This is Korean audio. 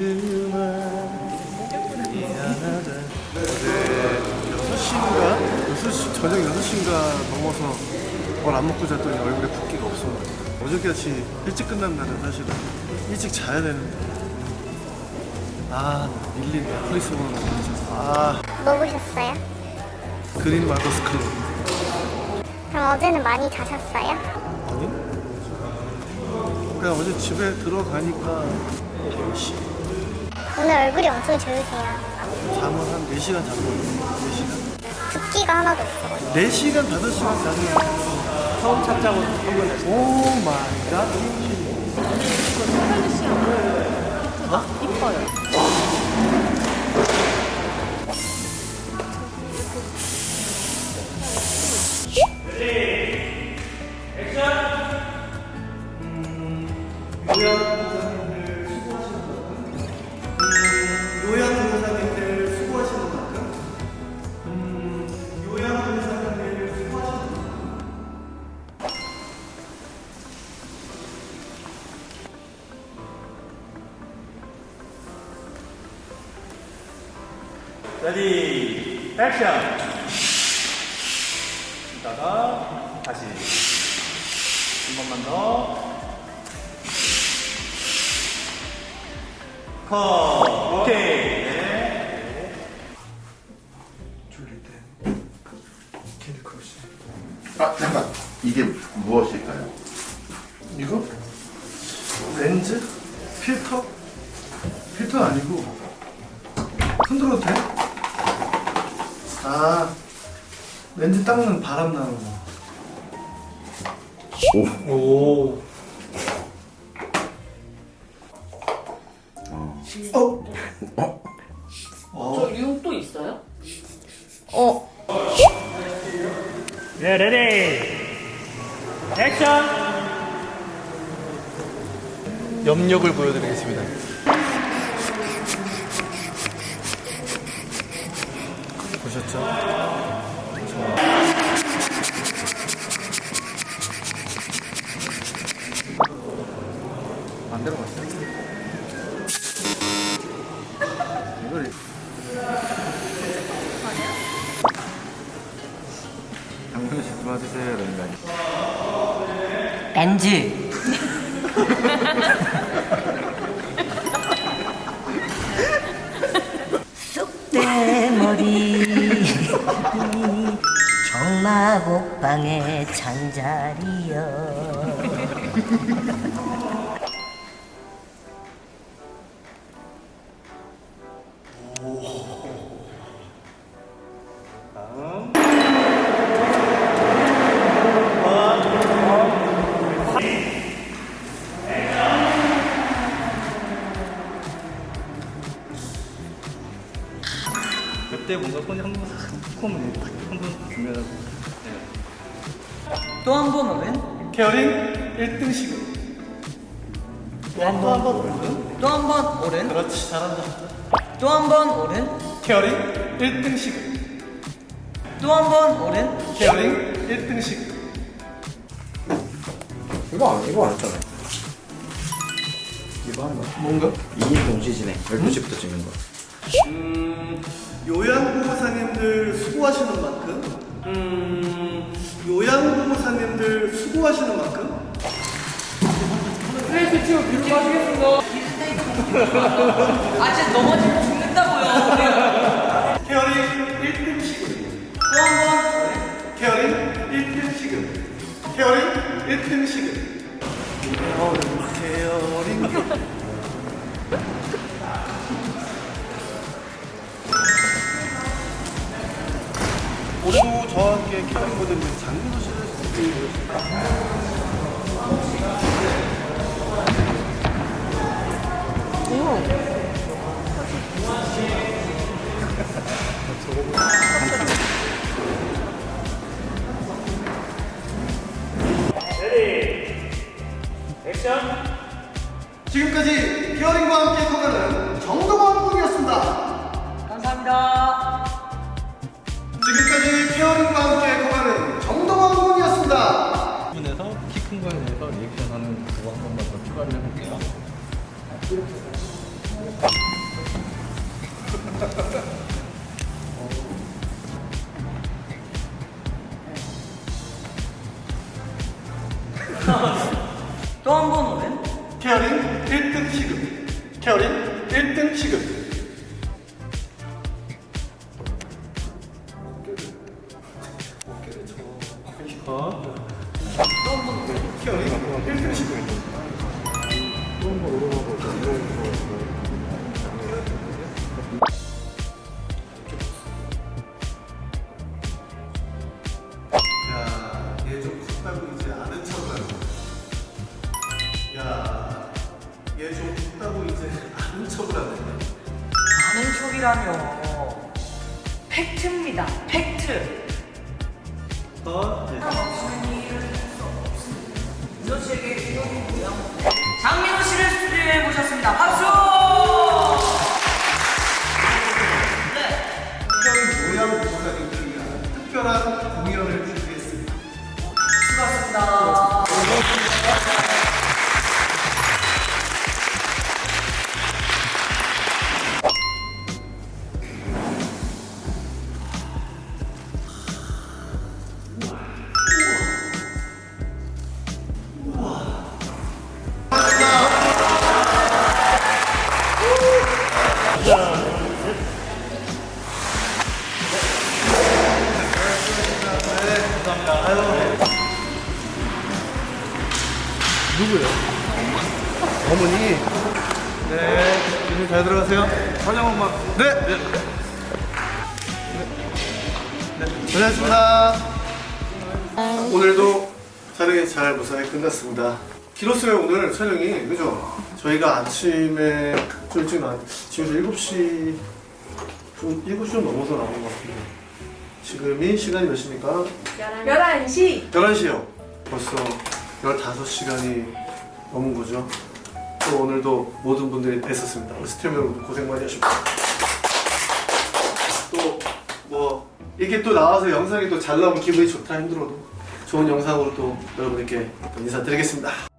그만 미안하다 어제 6시인가? 6시, 저녁 6시인가 넘어서 뭘 안 먹고 잤더니 얼굴에 붓기가 없어 어저께같이 일찍 끝난 날은 사실은 일찍 자야 되는데 아 밀린 넷플릭스 보는 거 진짜 아 뭐 보셨어요? 그린 말고 스크린 그럼 어제는 많이 자셨어요? 아니? 그냥 어제 집에 들어가니까 10시 오늘 얼굴이 엄청 좋으세요. 잠을 한 4시간 잤거든요 4시간? 붓기가 하나도 없어요. 4시간 5시간 자면 처음 찾자고 오 마이 갓. 요양보호사님들 ready action 이따가 다시 한 번만 더 컷 오케이 네. 졸릴 때 캔디 크러쉬 아 잠깐 이게 무엇일까요? 이거? 렌즈? 필터? 필터 아니고 흔들어도 돼? 아 렌즈 닦는 바람 나는 거. 오. 어? 저 유형 또 있어요? 네, 레디. 액션. 염력을 보여드리겠습니다 보셨죠? 반대로 갔어요 이걸 장문씨 도와주세요 이러는 거? 렌즈 쑥 정마곡방의 창자리여 그때 뭔가 손이 한번 콤을 한번 주면 또 한 번 오른 케어링 1등씩 또한 번? 또한 번 오른 그렇지 잘한다. 또 한 번 오른 케어링 1등씩 또한 번 오른 케어링 1등씩 이거 안, 이거 안 했잖아. 이거 하는 거야. 뭔가? 2인 동시 진행. 12시부터 찍는 거. 음, 요양보호사님들 수고하시는 만큼? 음, 요양보호사님들 수고하시는 만큼? 아 진짜 넘어지면 죽는다고요. 케어링 1등씩 또한번 케어링 1등씩 케어링 1등씩 케어링 모델님 장민호 씨를 레디 액션 지금까지 케어링과 함께 커가는 정동원 군이었습니다. 감사합니다 지금까지 케어링과 함께 커가는 정동원 군이었습니다 부분에서 키 큰 거에 대해서 리액션하는 그거 한 번만 더 추가를 해볼게요 또 한 번 오면? 케어링 1등 시급. 케어링 1등 시급. 어? 케어링 1등 시급입니다. 야, 얘좀 컸다고 이제 아는 척을 하는 거야. 야, 얘 좀 컸다고 이제 아는 척을 하네. 아는 척이라뇨. 팩트입니다. 팩트. 어? 네. 모셨습니다. 박수! 네. 특별히 모양 보살님들을 위한 특별한 공연을 준비 누구예요? 어머니. 네. 조심 잘 들어가세요. 환영 엄마. 네. 네. 네. 고생하셨습니다. 오늘도 촬영이 잘 무사히 끝났습니다. 길었어요 오늘 촬영이 그죠? 저희가 아침에 좀 일찍 나 지금 7시 좀 7시 좀 넘어서 나온 것 같은데 지금이 시간이 몇 시입니까? 11시 11시요. 벌써 15시간이 넘은 거죠. 또 오늘도 모든 분들이 뵀었습니다. 우리 스태프 여러분 고생 많이 하셨고. 또뭐 이게 또 나와서 영상이 또 잘 나오면 기분이 좋다 힘들어도 좋은 영상으로 또 여러분께 인사드리겠습니다.